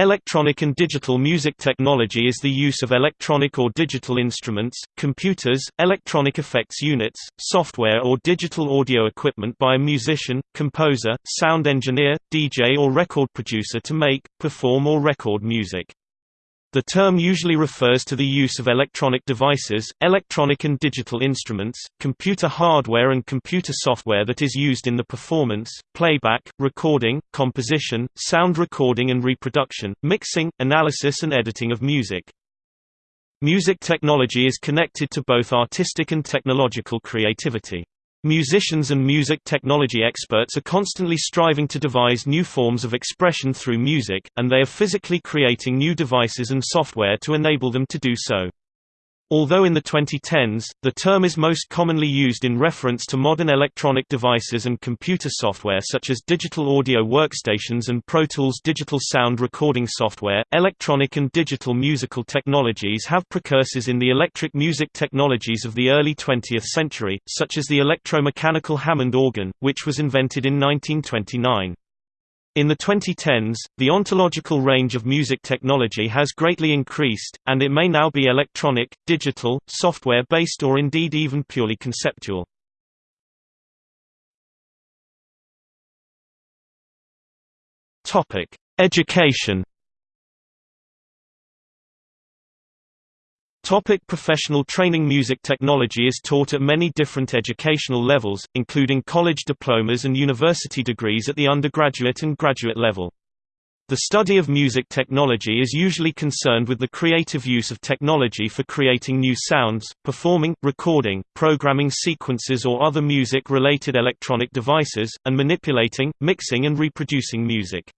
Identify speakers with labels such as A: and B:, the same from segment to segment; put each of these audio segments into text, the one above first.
A: Electronic and digital music technology is the use of electronic or digital instruments, computers, electronic effects units, software or digital audio equipment by a musician, composer, sound engineer, DJ or record producer to make, perform or record music. The term usually refers to the use of electronic devices, electronic and digital instruments, computer hardware and computer software that is used in the performance, playback, recording, composition, sound recording and reproduction, mixing, analysis and editing of music. Music technology is connected to both artistic and technological creativity. Musicians and music technology experts are constantly striving to devise new forms of expression through music, and they are physically creating new devices and software to enable them to do so. Although in the 2010s, the term is most commonly used in reference to modern electronic devices and computer software such as digital audio workstations and Pro Tools digital sound recording software, electronic and digital musical technologies have precursors in the electric music technologies of the early 20th century, such as the electromechanical Hammond organ, which was invented in 1929. In the 2010s, the ontological range of music technology has greatly increased, and it may now be electronic, digital, software-based or indeed even purely conceptual. Education Topic professional training Music technology is taught at many different educational levels, including college diplomas and university degrees at the undergraduate and graduate level. The study of music technology is usually concerned with the creative use of technology for creating new sounds, performing, recording, programming sequences or other music-related electronic devices, and manipulating, mixing and reproducing music.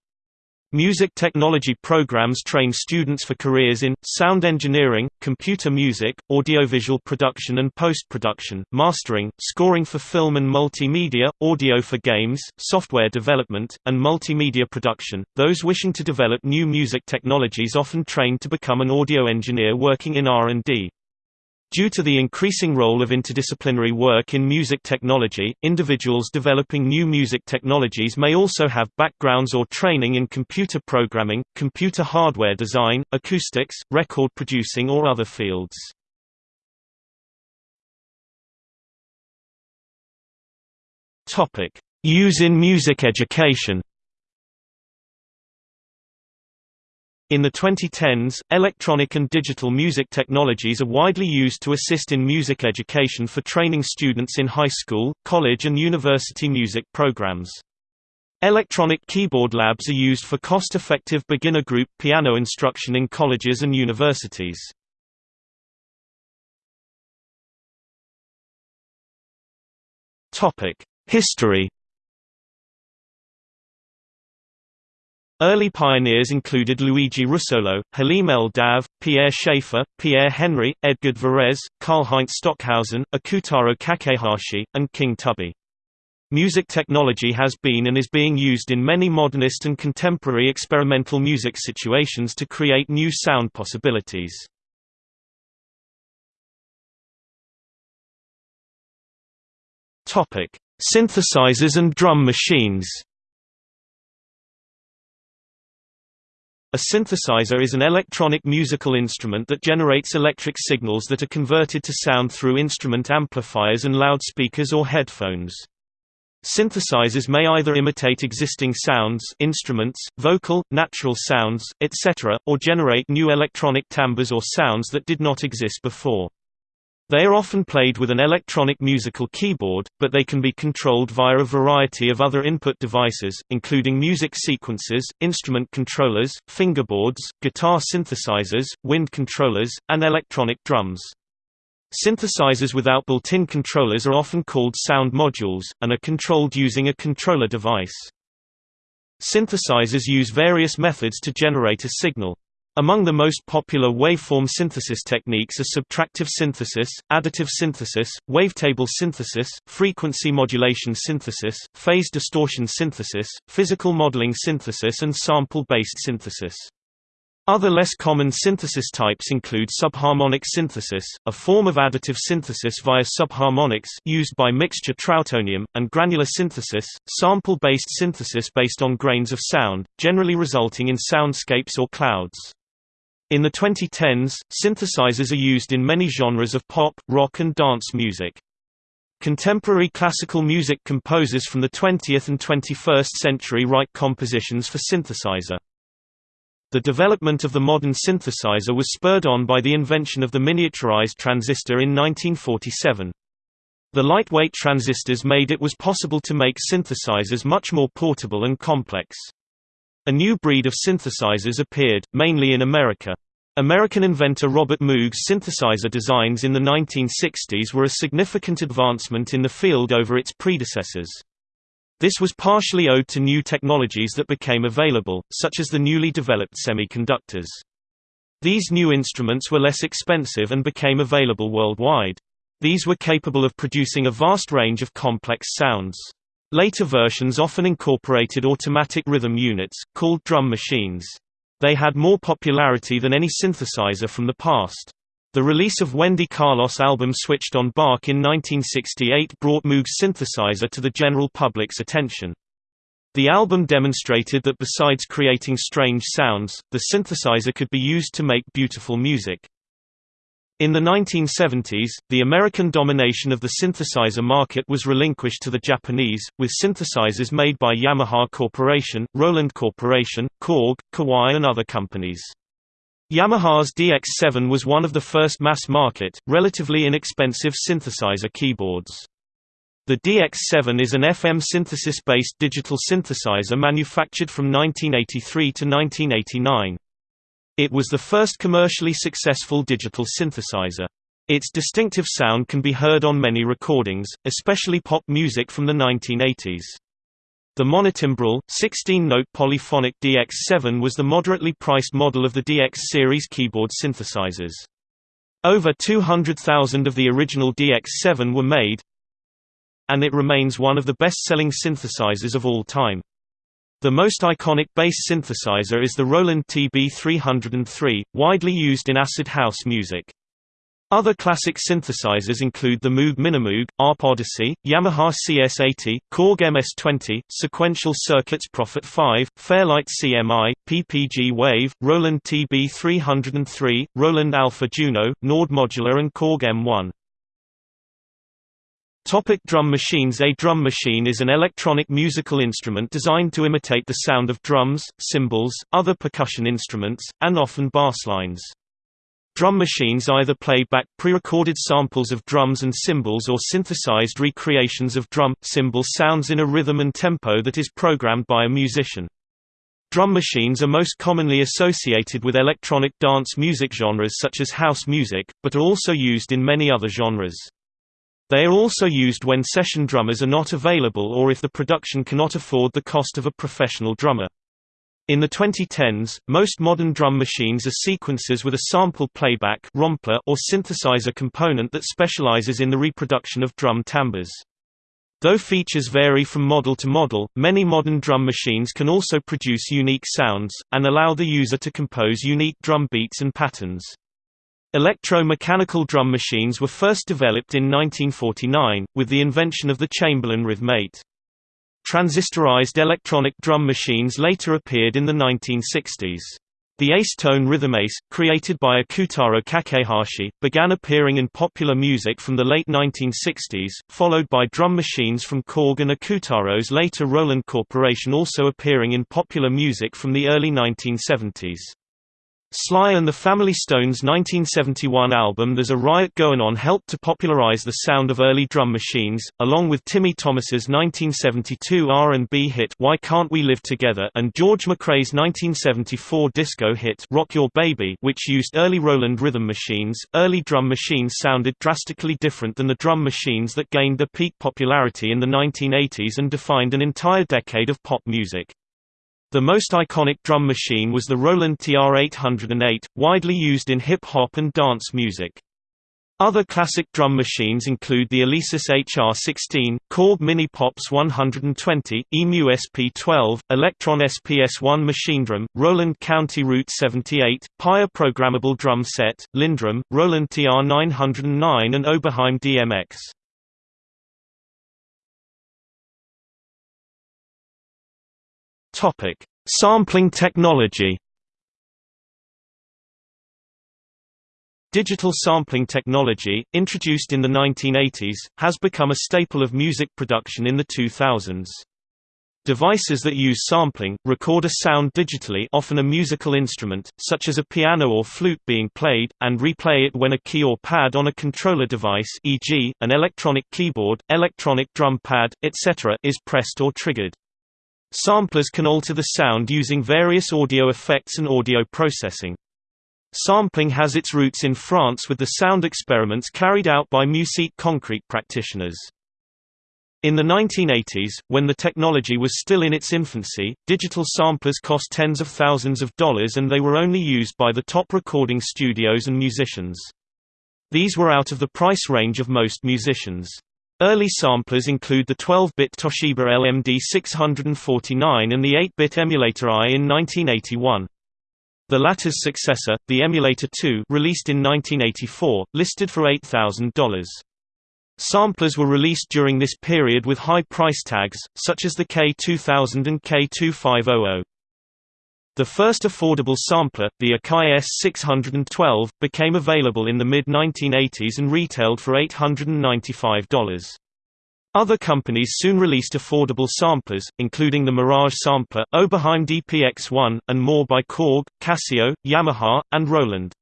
A: Music technology programs train students for careers in, sound engineering, computer music, audiovisual production and post-production, mastering, scoring for film and multimedia, audio for games, software development, and multimedia production. Those wishing to develop new music technologies often train to become an audio engineer working in R&D. Due to the increasing role of interdisciplinary work in music technology, individuals developing new music technologies may also have backgrounds or training in computer programming, computer hardware design, acoustics, record producing or other fields. Use in music education In the 2010s, electronic and digital music technologies are widely used to assist in music education for training students in high school, college and university music programs. Electronic keyboard labs are used for cost-effective beginner group piano instruction in colleges and universities. History Early pioneers included Luigi Russolo, Halim El-Dabh, Pierre Schaeffer, Pierre Henry, Edgard Varèse, Karlheinz Stockhausen, Ikutaro Kakehashi, and King Tubby. Music technology has been and is being used in many modernist and contemporary experimental music situations to create new sound possibilities. Synthesizers and drum machines A synthesizer is an electronic musical instrument that generates electric signals that are converted to sound through instrument amplifiers and loudspeakers or headphones. Synthesizers may either imitate existing sounds instruments, vocal, natural sounds, etc., or generate new electronic timbres or sounds that did not exist before. They are often played with an electronic musical keyboard, but they can be controlled via a variety of other input devices, including music sequences, instrument controllers, fingerboards, guitar synthesizers, wind controllers, and electronic drums. Synthesizers without built-in controllers are often called sound modules, and are controlled using a controller device. Synthesizers use various methods to generate a signal. Among the most popular waveform synthesis techniques are subtractive synthesis, additive synthesis, wavetable synthesis, frequency modulation synthesis, phase distortion synthesis, physical modeling synthesis and sample-based synthesis. Other less common synthesis types include subharmonic synthesis, a form of additive synthesis via subharmonics used by mixture trautonium, and granular synthesis, sample-based synthesis based on grains of sound, generally resulting in soundscapes or clouds. In the 2010s, synthesizers are used in many genres of pop, rock and dance music. Contemporary classical music composers from the 20th and 21st century write compositions for synthesizer. The development of the modern synthesizer was spurred on by the invention of the miniaturized transistor in 1947. The lightweight transistors made it was possible to make synthesizers much more portable and complex. A new breed of synthesizers appeared, mainly in America. American inventor Robert Moog's synthesizer designs in the 1960s were a significant advancement in the field over its predecessors. This was partially owed to new technologies that became available, such as the newly developed semiconductors. These new instruments were less expensive and became available worldwide. These were capable of producing a vast range of complex sounds. Later versions often incorporated automatic rhythm units, called drum machines. They had more popularity than any synthesizer from the past. The release of Wendy Carlos' album Switched on Bach in 1968 brought Moog's synthesizer to the general public's attention. The album demonstrated that besides creating strange sounds, the synthesizer could be used to make beautiful music. In the 1970s, the American domination of the synthesizer market was relinquished to the Japanese, with synthesizers made by Yamaha Corporation, Roland Corporation, Korg, Kawai and other companies. Yamaha's DX7 was one of the first mass-market, relatively inexpensive synthesizer keyboards. The DX7 is an FM synthesis-based digital synthesizer manufactured from 1983 to 1989. It was the first commercially successful digital synthesizer. Its distinctive sound can be heard on many recordings, especially pop music from the 1980s. The monotimbral, 16-note polyphonic DX7 was the moderately priced model of the DX series keyboard synthesizers. Over 200,000 of the original DX7 were made, and it remains one of the best-selling synthesizers of all time. The most iconic bass synthesizer is the Roland TB303, widely used in acid house music. Other classic synthesizers include the Moog Minimoog, ARP Odyssey, Yamaha CS80, Korg MS-20, Sequential Circuits Prophet 5, Fairlight CMI, PPG Wave, Roland TB303, Roland Alpha Juno, Nord Modular and Korg M1. Topic drum machines A drum machine is an electronic musical instrument designed to imitate the sound of drums, cymbals, other percussion instruments, and often basslines. Drum machines either play back pre-recorded samples of drums and cymbals or synthesized recreations of drum, cymbal sounds in a rhythm and tempo that is programmed by a musician. Drum machines are most commonly associated with electronic dance music genres such as house music, but are also used in many other genres. They are also used when session drummers are not available or if the production cannot afford the cost of a professional drummer. In the 2010s, most modern drum machines are sequencers with a sample playback or synthesizer component that specializes in the reproduction of drum timbres. Though features vary from model to model, many modern drum machines can also produce unique sounds, and allow the user to compose unique drum beats and patterns. Electro-mechanical drum machines were first developed in 1949, with the invention of the Chamberlin Rhythmate. Transistorized electronic drum machines later appeared in the 1960s. The Ace Tone Rhythm Ace, created by Ikutaro Kakehashi, began appearing in popular music from the late 1960s, followed by drum machines from Korg and Ikutaro's later Roland Corporation also appearing in popular music from the early 1970s. Sly and the Family Stone's 1971 album There's a Riot Goin' On helped to popularize the sound of early drum machines, along with Timmy Thomas's 1972 R&B hit Why Can't We Live Together and George McCrae's 1974 disco hit Rock Your Baby which used early Roland rhythm machines. Early drum machines sounded drastically different than the drum machines that gained their peak popularity in the 1980s and defined an entire decade of pop music. The most iconic drum machine was the Roland TR-808, widely used in hip-hop and dance music. Other classic drum machines include the Alesis HR-16, Korg Mini Pops 120, EMU SP-12, Elektron SPS-1 machine drum, Roland County Route 78, Paya programmable drum set, LinnDrum, Roland TR-909 and Oberheim DMX. Topic: Sampling technology. Digital sampling technology, introduced in the 1980s, has become a staple of music production in the 2000s. Devices that use sampling, record a sound digitally often a musical instrument, such as a piano or flute being played, and replay it when a key or pad on a controller device e.g., an electronic keyboard, electronic drum pad, etc. is pressed or triggered. Samplers can alter the sound using various audio effects and audio processing. Sampling has its roots in France with the sound experiments carried out by Musique Concrete practitioners. In the 1980s, when the technology was still in its infancy, digital samplers cost tens of thousands of dollars and they were only used by the top recording studios and musicians. These were out of the price range of most musicians. Early samplers include the 12-bit Toshiba LMD 649 and the 8-bit Emulator I in 1981. The latter's successor, the Emulator 2 released in 1984, listed for $8,000. Samplers were released during this period with high price tags, such as the K2000 and K2500. The first affordable sampler, the Akai S612, became available in the mid-1980s and retailed for $895. Other companies soon released affordable samplers, including the Mirage sampler, Oberheim DPX-1, and more by Korg, Casio, Yamaha, and Roland.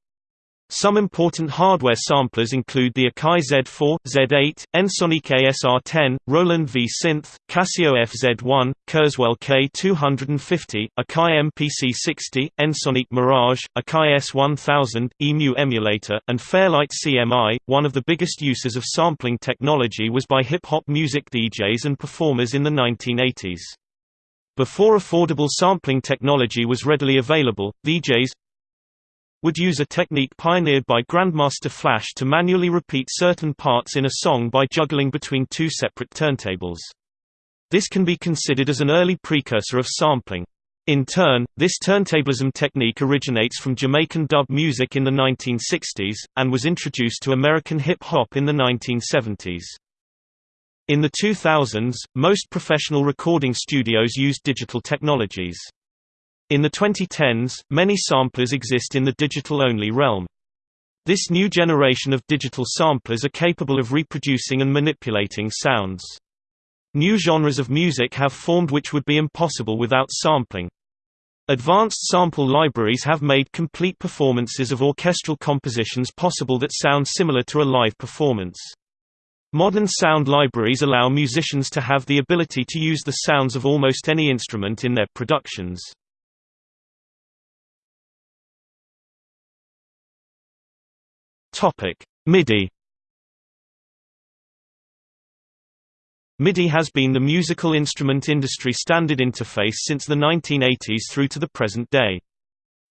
A: Some important hardware samplers include the Akai Z4, Z8, Ensoniq ASR10, Roland V-Synth, Casio FZ1, Kurzweil K250, Akai MPC60, Ensoniq Mirage, Akai S1000, EMU emulator, and Fairlight CMI. One of the biggest uses of sampling technology was by hip-hop music DJs and performers in the 1980s. Before affordable sampling technology was readily available, DJs, would use a technique pioneered by Grandmaster Flash to manually repeat certain parts in a song by juggling between two separate turntables. This can be considered as an early precursor of sampling. In turn, this turntablism technique originates from Jamaican dub music in the 1960s, and was introduced to American hip-hop in the 1970s. In the 2000s, most professional recording studios used digital technologies. In the 2010s, many samplers exist in the digital-only realm. This new generation of digital samplers are capable of reproducing and manipulating sounds. New genres of music have formed which would be impossible without sampling. Advanced sample libraries have made complete performances of orchestral compositions possible that sound similar to a live performance. Modern sound libraries allow musicians to have the ability to use the sounds of almost any instrument in their productions. Topic: MIDI. MIDI has been the musical instrument industry standard interface since the 1980s through to the present day.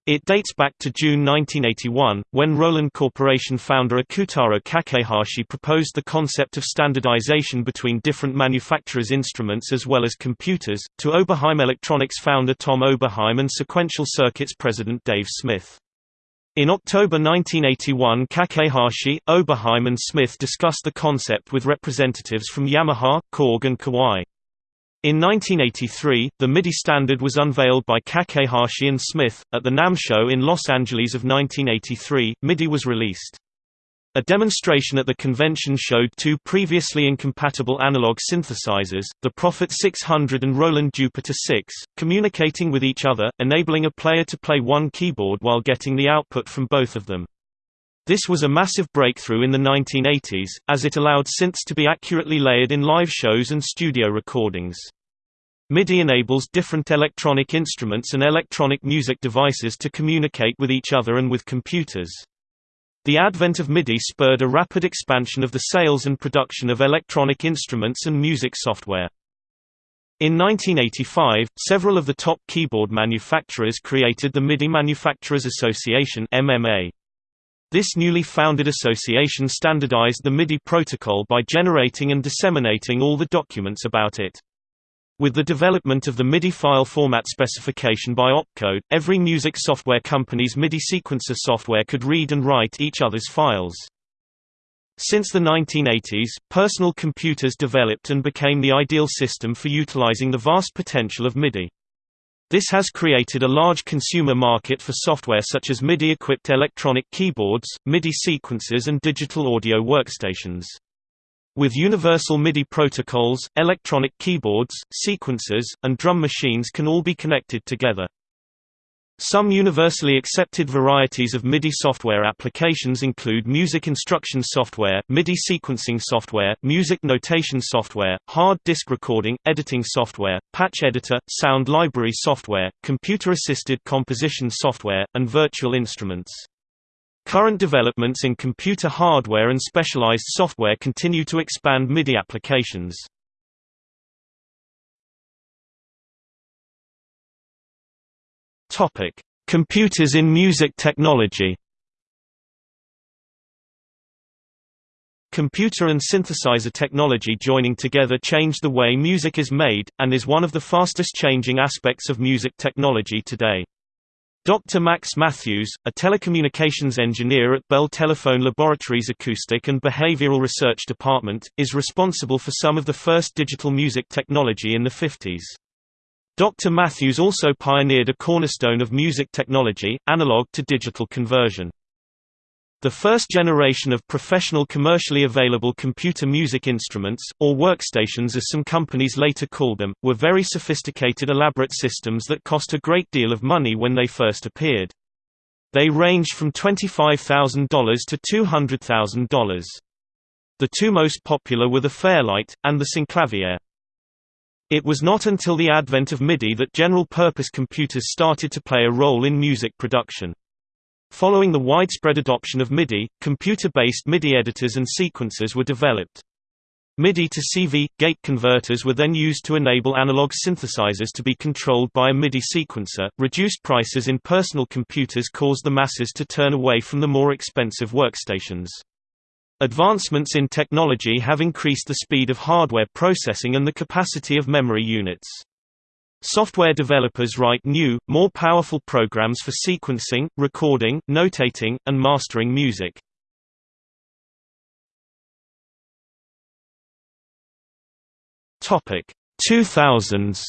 A: It dates back to June 1981, when Roland Corporation founder Ikutaro Kakehashi proposed the concept of standardization between different manufacturers' instruments as well as computers, to Oberheim Electronics founder Tom Oberheim and Sequential Circuits president Dave Smith. In October 1981 Kakehashi, Oberheim and Smith discussed the concept with representatives from Yamaha, Korg and Kawai. In 1983, the MIDI standard was unveiled by Kakehashi and Smith. At the NAMM show in Los Angeles of 1983, MIDI was released. A demonstration at the convention showed two previously incompatible analog synthesizers, the Prophet 600 and Roland Jupiter 6, communicating with each other, enabling a player to play one keyboard while getting the output from both of them. This was a massive breakthrough in the 1980s, as it allowed synths to be accurately layered in live shows and studio recordings. MIDI enables different electronic instruments and electronic music devices to communicate with each other and with computers. The advent of MIDI spurred a rapid expansion of the sales and production of electronic instruments and music software. In 1985, several of the top keyboard manufacturers created the MIDI Manufacturers Association MMA. This newly founded association standardized the MIDI protocol by generating and disseminating all the documents about it. With the development of the MIDI file format specification by Opcode, every music software company's MIDI sequencer software could read and write each other's files. Since the 1980s, personal computers developed and became the ideal system for utilizing the vast potential of MIDI. This has created a large consumer market for software such as MIDI-equipped electronic keyboards, MIDI sequencers and digital audio workstations. With universal MIDI protocols, electronic keyboards, sequencers, and drum machines can all be connected together. Some universally accepted varieties of MIDI software applications include music instruction software, MIDI sequencing software, music notation software, hard disk recording, editing software, patch editor, sound library software, computer-assisted composition software, and virtual instruments. Current developments in computer hardware and specialized software continue to expand MIDI applications. Topic: Computers in music technology. Computer and synthesizer technology joining together changed the way music is made, and is one of the fastest changing aspects of music technology today. Dr. Max Mathews, a telecommunications engineer at Bell Telephone Laboratories Acoustic and Behavioral Research Department, is responsible for some of the first digital music technology in the 50s. Dr. Mathews also pioneered a cornerstone of music technology, analog to digital conversion. The first generation of professional commercially available computer music instruments, or workstations as some companies later called them, were very sophisticated elaborate systems that cost a great deal of money when they first appeared. They ranged from $25,000 to $200,000. The two most popular were the Fairlight, and the Synclavier. It was not until the advent of MIDI that general-purpose computers started to play a role in music production. Following the widespread adoption of MIDI, computer-based MIDI editors and sequencers were developed. MIDI to CV gate converters were then used to enable analog synthesizers to be controlled by a MIDI sequencer. Reduced prices in personal computers caused the masses to turn away from the more expensive workstations. Advancements in technology have increased the speed of hardware processing and the capacity of memory units. Software developers write new, more powerful programs for sequencing, recording, notating, and mastering music. Topic 2000s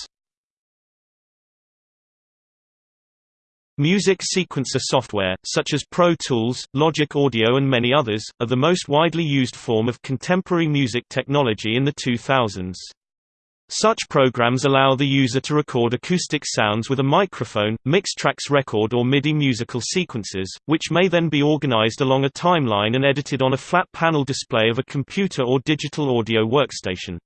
A: Music sequencer software, such as Pro Tools, Logic Audio and many others, are the most widely used form of contemporary music technology in the 2000s. Such programs allow the user to record acoustic sounds with a microphone, mix tracks record or MIDI musical sequences, which may then be organized along a timeline and edited on a flat panel display of a computer or digital audio workstation.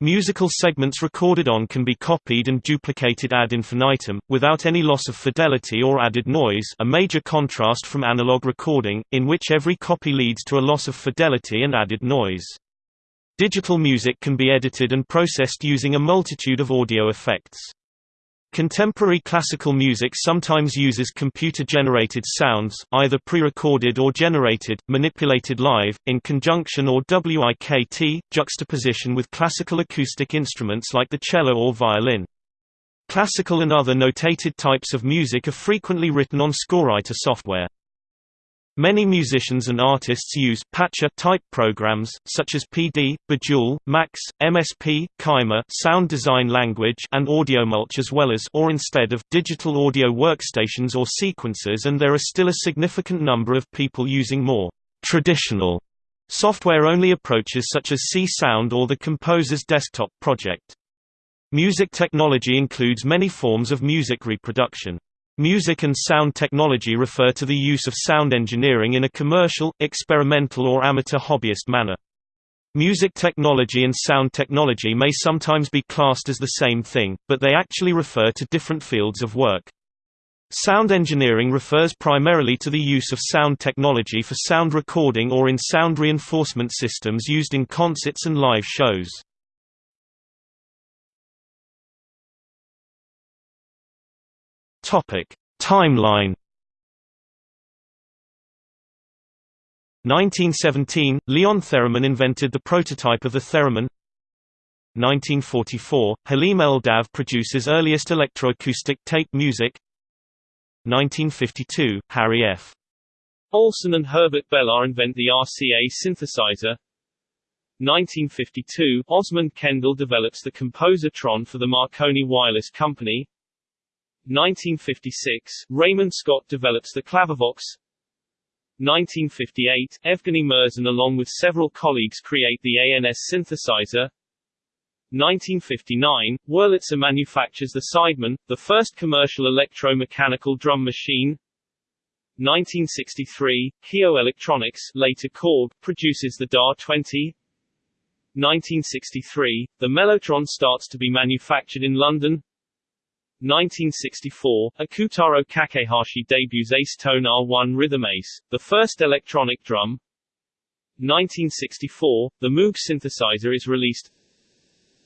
A: Musical segments recorded on can be copied and duplicated ad infinitum, without any loss of fidelity or added noise a major contrast from analog recording, in which every copy leads to a loss of fidelity and added noise. Digital music can be edited and processed using a multitude of audio effects. Contemporary classical music sometimes uses computer-generated sounds, either pre-recorded or generated, manipulated live, in conjunction or WIKT, juxtaposition with classical acoustic instruments like the cello or violin. Classical and other notated types of music are frequently written on scorewriter software. Many musicians and artists use patcher type programs, such as PD, Bidule, Max, MSP, Kyma sound design language and AudioMulch as well as or instead of digital audio workstations or sequencers and there are still a significant number of people using more traditional software-only approaches such as Csound or the Composer's Desktop project. Music technology includes many forms of music reproduction. Music and sound technology refer to the use of sound engineering in a commercial, experimental or amateur hobbyist manner. Music technology and sound technology may sometimes be classed as the same thing, but they actually refer to different fields of work. Sound engineering refers primarily to the use of sound technology for sound recording or in sound reinforcement systems used in concerts and live shows. Topic: Timeline. 1917 – Leon Theremin invented the prototype of the theremin 1944 – Halim El-Dabh produces earliest electroacoustic tape music 1952 – Harry F.
B: Olson and Herbert Belar invent the RCA synthesizer 1952 – Osmond Kendall develops the Composertron for the Marconi Wireless Company 1956 – Raymond Scott develops the Clavivox 1958 – Evgeny Murzin along with several colleagues create the ANS synthesizer 1959, Wurlitzer manufactures the Sideman, the first commercial electromechanical drum machine. 1963, Keio Electronics, later Korg, produces the DA-20. 1963, the Mellotron starts to be manufactured in London. 1964, Ikutaro Kakehashi debuts Ace Tone R1 Rhythm Ace, the first electronic drum. 1964, the Moog synthesizer is released.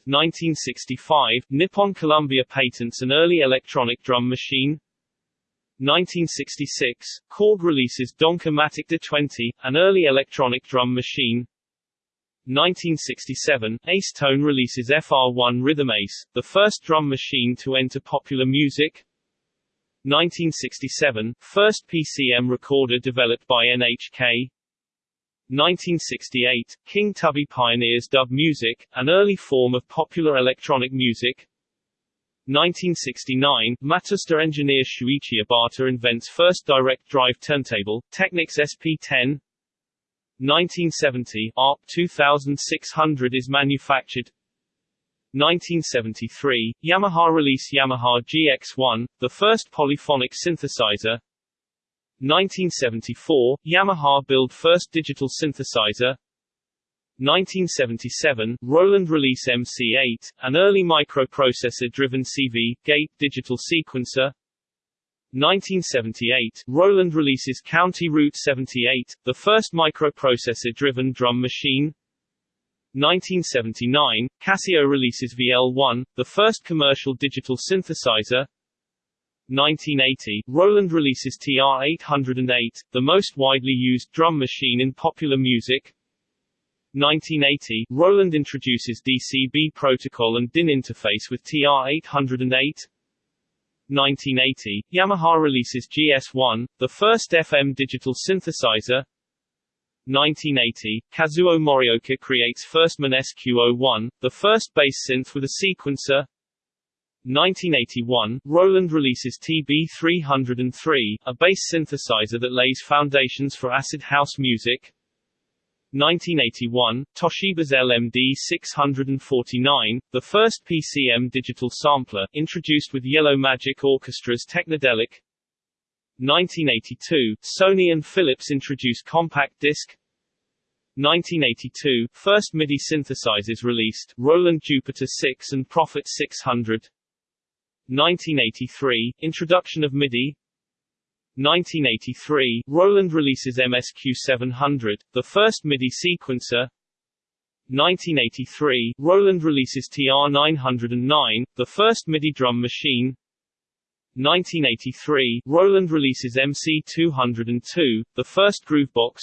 B: 1965, Nippon Columbia patents an early electronic drum machine. 1966, Korg releases Donca-Matic D20, an early electronic drum machine. 1967, Ace Tone releases FR1 Rhythm Ace, the first drum machine to enter popular music. 1967, first PCM recorder developed by NHK. 1968, King Tubby pioneers dub music, an early form of popular electronic music. 1969, Matsushita engineer Shuichi Obata invents first direct drive turntable, Technics SP10. 1970, ARP 2600 is manufactured. 1973, Yamaha release Yamaha GX1, the first polyphonic synthesizer. 1974, Yamaha build first digital synthesizer 1977, Roland release MC8, an early microprocessor-driven CV, gate, digital sequencer 1978, Roland releases County Route 78, the first microprocessor-driven drum machine 1979, Casio releases VL1, the first commercial digital synthesizer 1980, Roland releases TR-808, the most widely used drum machine in popular music. 1980, Roland introduces DCB protocol and DIN interface with TR-808. 1980, Yamaha releases GS1, the first FM digital synthesizer. 1980, Kazuo Morioka creates Firstman SQ01, the first bass synth with a sequencer. 1981, Roland releases TB303, a bass synthesizer that lays foundations for acid house music. 1981, Toshiba's LMD649, the first PCM digital sampler, introduced with Yellow Magic Orchestra's Technodelic. 1982, Sony and Philips introduce compact disc. 1982, first MIDI synthesizers released, Roland Jupiter 6 and Prophet 600. 1983, introduction of MIDI 1983, Roland releases MSQ700, the first MIDI sequencer. 1983, Roland releases TR909, the first MIDI drum machine. 1983, Roland releases MC202, the first groovebox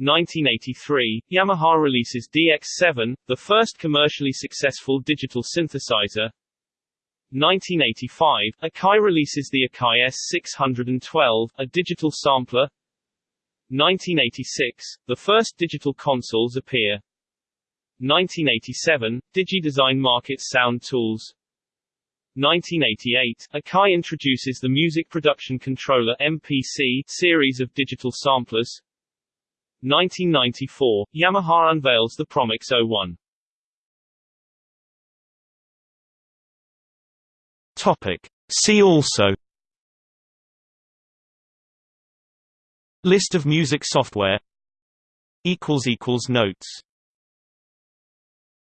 B: 1983, Yamaha releases DX7, the first commercially successful digital synthesizer 1985, Akai releases the Akai S612, a digital sampler. 1986, the first digital consoles appear. 1987, DigiDesign markets sound tools. 1988, Akai introduces the Music Production Controller MPC series of digital samplers. 1994, Yamaha unveils the Promix 01.
A: Topic. See also. List of music software. Notes